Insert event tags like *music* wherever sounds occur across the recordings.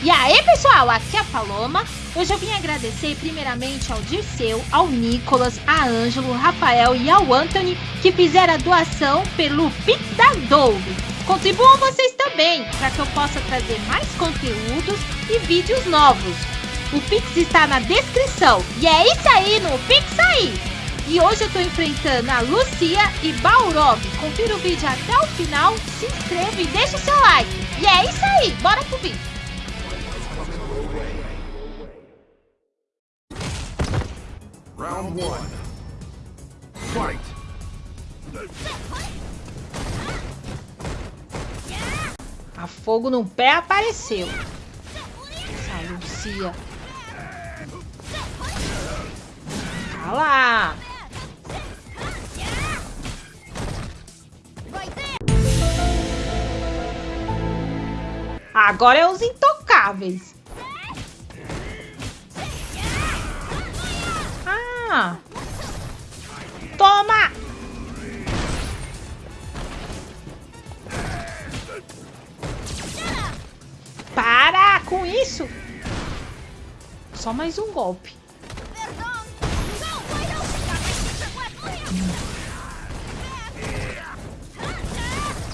E aí, pessoal, aqui é a Paloma. Hoje eu vim agradecer primeiramente ao Dirceu, ao Nicolas, a Ângelo, Rafael e ao Anthony que fizeram a doação pelo Pix da Douro. Contribuam vocês também, para que eu possa trazer mais conteúdos e vídeos novos. O Pix está na descrição. E é isso aí no Pix aí! E hoje eu tô enfrentando a Lucia e Baurov. Confira o vídeo até o final, se inscreva e deixa o seu like. E é isso aí, bora pro vídeo. Round one. Fight. A fogo no pé apareceu. Essa Lucia. Olha lá. Agora é os intocáveis. Toma! Para com isso! Só mais um golpe.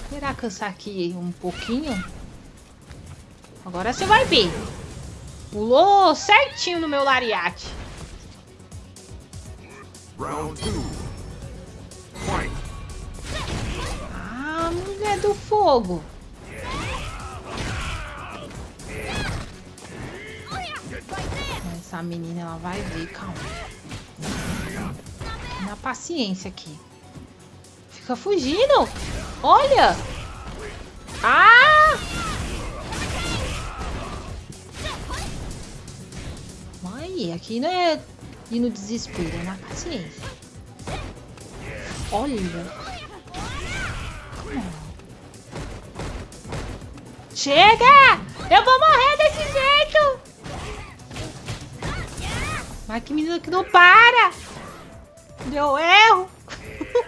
Esperar cansar aqui um pouquinho. Agora você vai ver. Pulou certinho no meu lariate. Round two. Ah, mulher do fogo. Essa menina, ela vai ver, calma. Na paciência aqui. Fica fugindo. Olha. Ah! Aí, aqui não é ir no desespero, na paciência. Olha. Chega! Eu vou morrer desse jeito! Mas que menina que não para! Deu erro!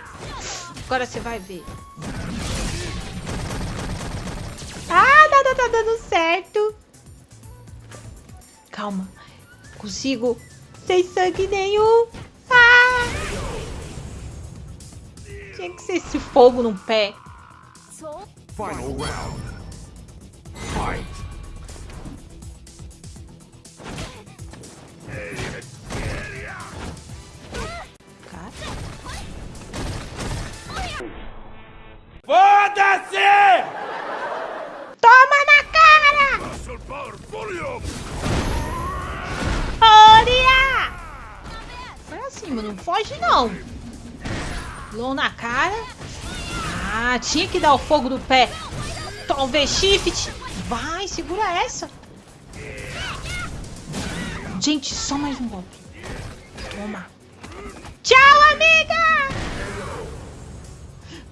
*laughs* Agora você vai ver. Ah, nada tá dando certo! Calma. Consigo sem sangue nenhum. Ah! Tinha que ser esse fogo no pé. Final round. Fight. Foda-se! Não foge não. Low na cara. Ah, tinha que dar o fogo do pé. Talvez shift. Vai, segura essa. Gente, só mais um golpe. Toma. Tchau, amiga!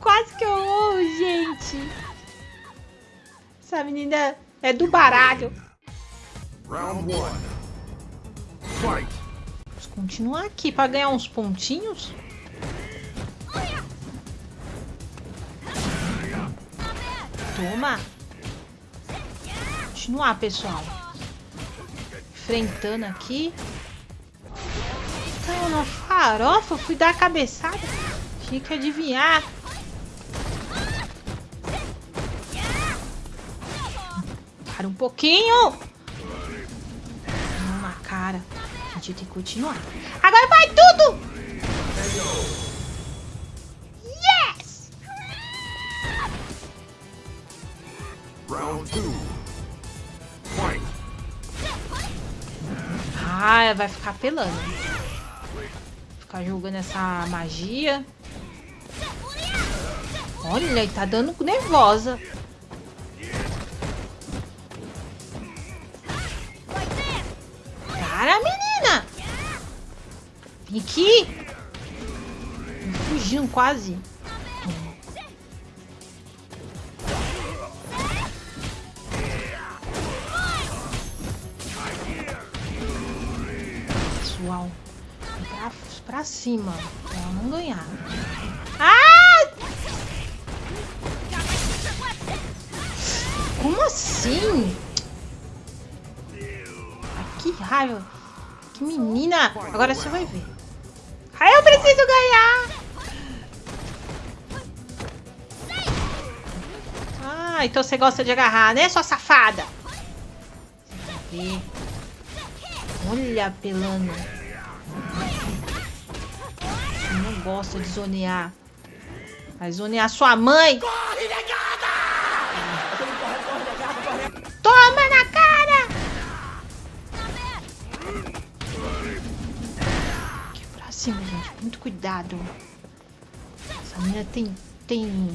Quase que eu morro, gente. Essa menina é do baralho. Round one. Fight. Continuar aqui para ganhar uns pontinhos. Toma. Continuar, pessoal. Enfrentando aqui. Caiu na farofa, fui dar a cabeçada. Tinha que adivinhar. Para um pouquinho. Gente tem que continuar. Agora vai tudo! Yes! Round two. Fight. Ah, vai ficar apelando. Ficar jogando essa magia. Olha, ele tá dando nervosa. Aqui! Me fugindo quase. Pessoal, pra, pra cima, pra ela não ganhar. Ah! Como assim? raiva. Que menina. Agora você vai ver. Eu preciso ganhar. Ah, então você gosta de agarrar, né, sua safada? Olha, pelando. Você não gosta de zonear. Vai zonear sua mãe. Cima, gente. Muito cuidado. Essa menina tem, tem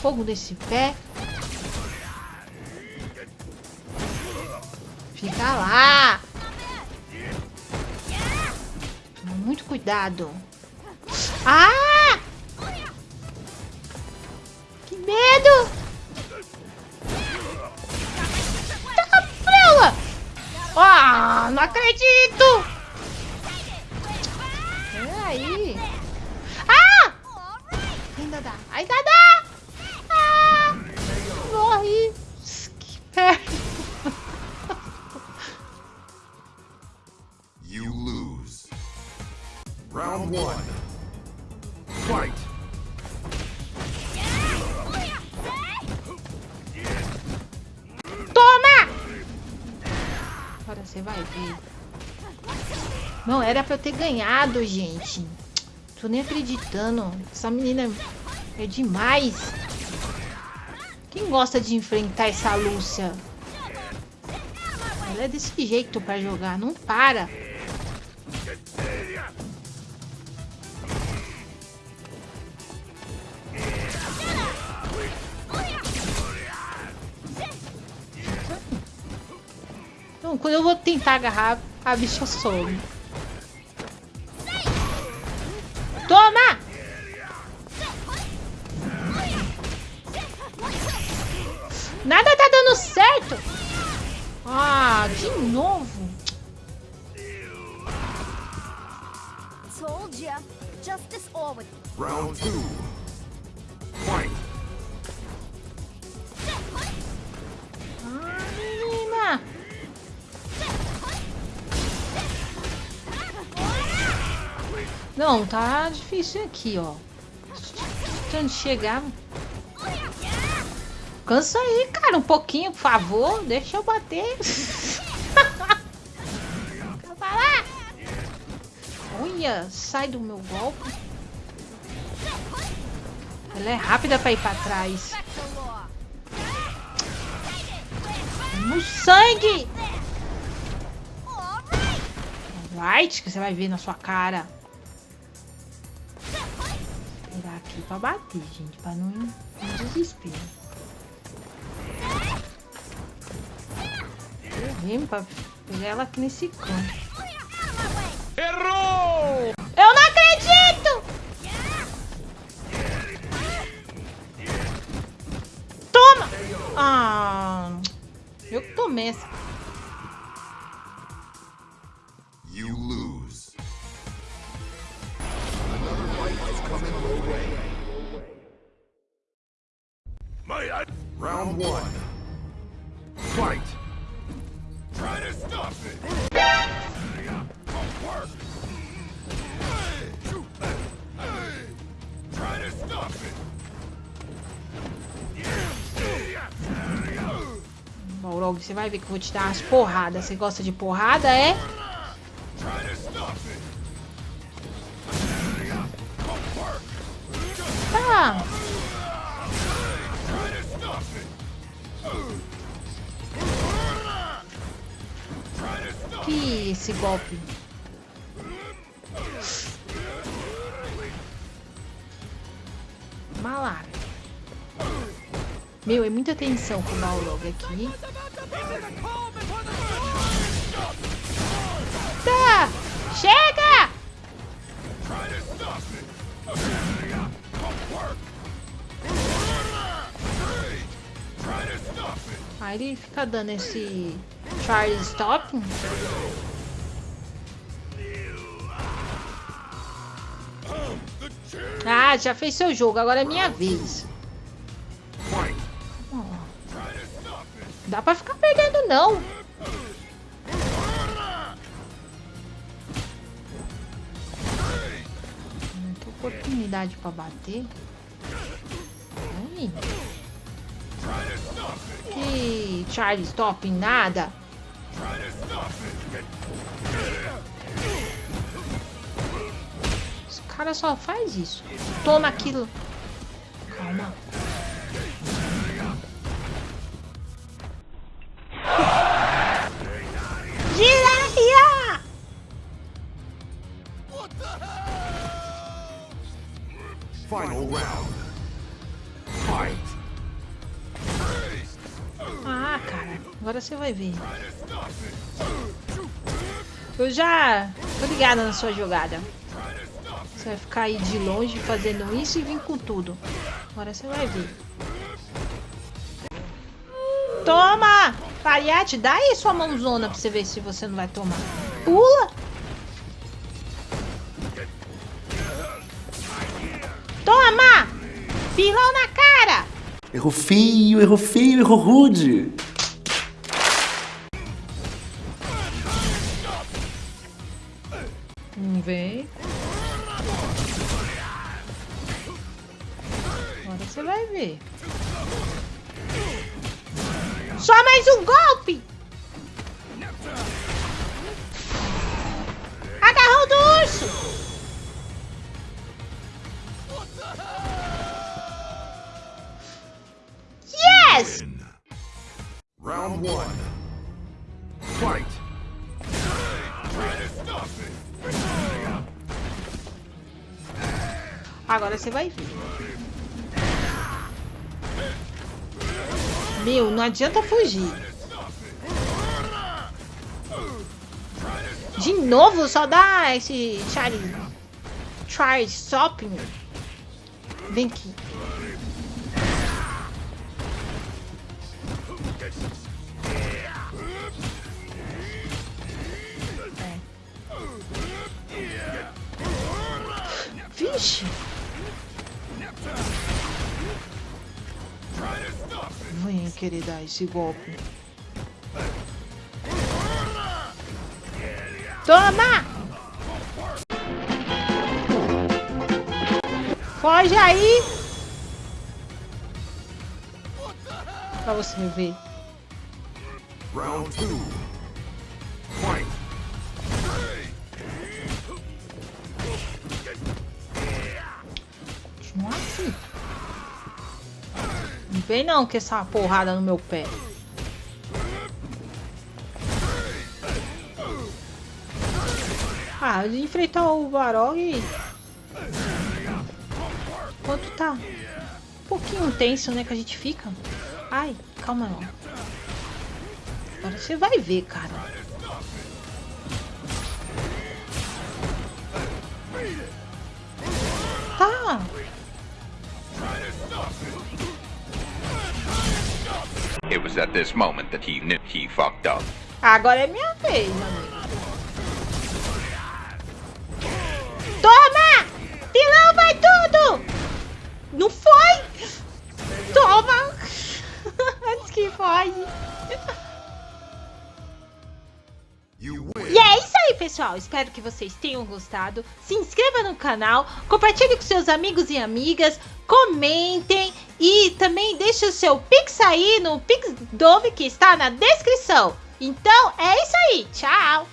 fogo nesse pé. Fica lá. Muito cuidado. Ah! Que medo! Ah, não acredito! Ainda dá! Ah! Morri. Que perto. You lose. Round one. Fight! Agora você vai ver. Não, era pra eu ter ganhado, gente. Tô nem acreditando. Essa menina é demais. Quem gosta de enfrentar essa Lúcia? Ela é desse jeito pra jogar. Não para. Então, quando eu vou tentar agarrar, a bicha some. Toma! Nada tá dando certo! Ah, de novo! Told ya. Justice always. Round two. Fight! Ah, menina! Não, tá difícil aqui, ó. Tentando chegar. Cansa aí, cara, um pouquinho, por favor. Deixa eu bater. Olha, sai do meu golpe. Ela é rápida pra ir pra trás. No sangue! Right, que você vai ver na sua cara. Esperar aqui pra bater, gente, pra não no desespero. Pegar ela aqui nesse canto. Errou! Eu não acredito! Toma! Ah, eu que tomei essa. Balrog, você vai ver que eu vou te dar umas porradas. Você gosta de porrada, é? Tá. Que esse golpe. Malara. Meu, é muita tensão com o Balrog aqui. Tá! Chega! Aí ele fica dando esse Charlie Stop. Ah, já fez seu jogo, agora é minha vez. Dá pra ficar perdendo não. Não oportunidade pra bater. Ai. Que Charlie Stop nada. Os caras só faz isso. Toma aquilo. Calma. Final round. Fight. Ah, cara. Agora você vai ver. Eu já tô ligada na sua jogada. Você vai ficar aí de longe fazendo isso e vir com tudo. Agora você vai ver. Toma! Pariate, dá aí sua mãozona pra você ver se você não vai tomar. Pula! Toma! Pilão na cara! Errou feio, errou feio, errou rude. Não vem. Agora você vai ver. Só mais um golpe! Agora você vai ver. Meu, não adianta fugir. De novo, só dá esse Charlie. Stop me. Vem aqui. É. ruim querer dar esse golpe. Toma! Foge aí! Pra você ver. Round vem não com essa porrada no meu pé. Ah, enfrentar o Barog. Quanto tá? Um pouquinho tenso, né? Que a gente fica. Ai, calma. Agora você vai ver, cara. Tá. It was at this moment that he knew he fucked up. Agora é minha vez, amigo. Toma! Pilão vai tudo! Não foi? Toma! *laughs* Antes que win. E é isso aí, pessoal. Espero que vocês tenham gostado. Se inscreva no canal, compartilhe com seus amigos e amigas, comentem e também deixe o seu Pix aí no Pix Dove que está na descrição. Então é isso aí. Tchau!